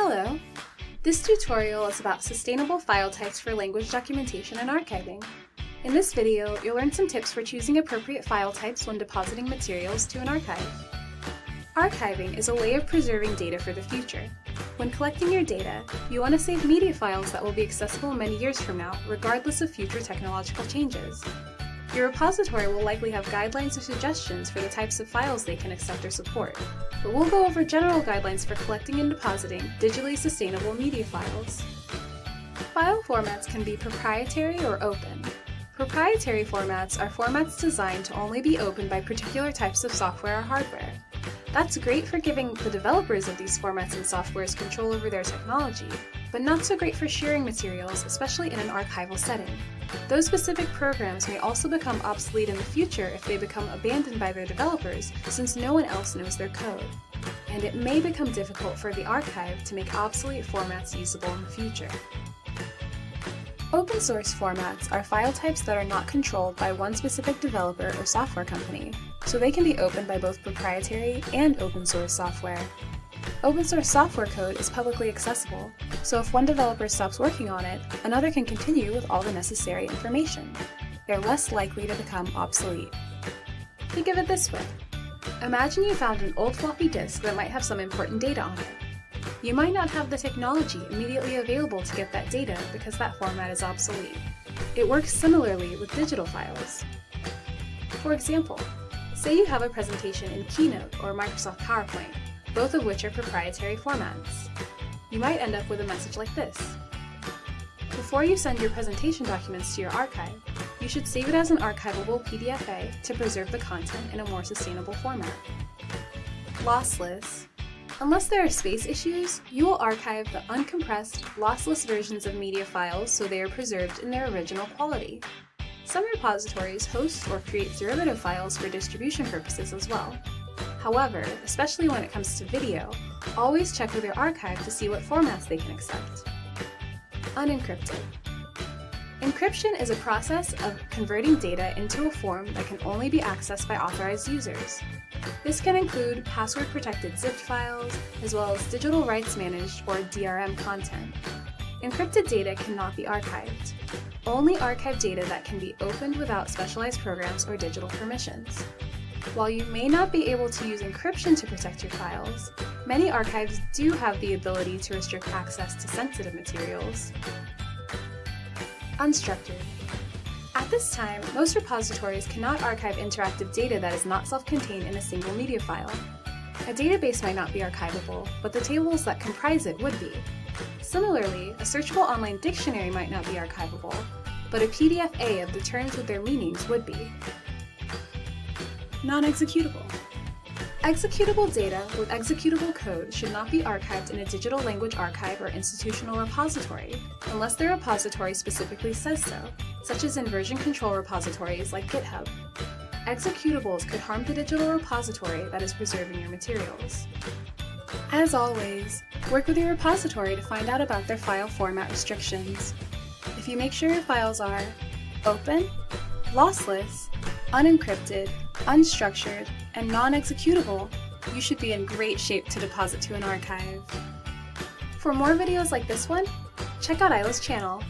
Hello! This tutorial is about sustainable file types for language documentation and archiving. In this video, you'll learn some tips for choosing appropriate file types when depositing materials to an archive. Archiving is a way of preserving data for the future. When collecting your data, you want to save media files that will be accessible many years from now, regardless of future technological changes. Your repository will likely have guidelines or suggestions for the types of files they can accept or support, but we'll go over general guidelines for collecting and depositing digitally sustainable media files. File formats can be proprietary or open. Proprietary formats are formats designed to only be opened by particular types of software or hardware. That's great for giving the developers of these formats and softwares control over their technology, but not so great for sharing materials, especially in an archival setting. Those specific programs may also become obsolete in the future if they become abandoned by their developers, since no one else knows their code. And it may become difficult for the archive to make obsolete formats usable in the future. Open source formats are file types that are not controlled by one specific developer or software company, so they can be opened by both proprietary and open source software. Open source software code is publicly accessible, so if one developer stops working on it, another can continue with all the necessary information. They're less likely to become obsolete. Think of it this way. Imagine you found an old floppy disk that might have some important data on it. You might not have the technology immediately available to get that data because that format is obsolete. It works similarly with digital files. For example, say you have a presentation in Keynote or Microsoft PowerPoint both of which are proprietary formats. You might end up with a message like this. Before you send your presentation documents to your archive, you should save it as an archivable PDFA to preserve the content in a more sustainable format. Lossless. Unless there are space issues, you will archive the uncompressed, lossless versions of media files so they are preserved in their original quality. Some repositories host or create derivative files for distribution purposes as well. However, especially when it comes to video, always check with your archive to see what formats they can accept. Unencrypted. Encryption is a process of converting data into a form that can only be accessed by authorized users. This can include password-protected zipped files, as well as digital rights managed or DRM content. Encrypted data cannot be archived. Only archive data that can be opened without specialized programs or digital permissions. While you may not be able to use encryption to protect your files, many archives do have the ability to restrict access to sensitive materials. Unstructured. At this time, most repositories cannot archive interactive data that is not self-contained in a single media file. A database might not be archivable, but the tables that comprise it would be. Similarly, a searchable online dictionary might not be archivable, but a PDF-A of the terms with their meanings would be non-executable. Executable data with executable code should not be archived in a digital language archive or institutional repository, unless the repository specifically says so, such as in version control repositories like GitHub. Executables could harm the digital repository that is preserving your materials. As always, work with your repository to find out about their file format restrictions. If you make sure your files are open, lossless, unencrypted, unstructured, and non-executable, you should be in great shape to deposit to an archive. For more videos like this one, check out AILLA's channel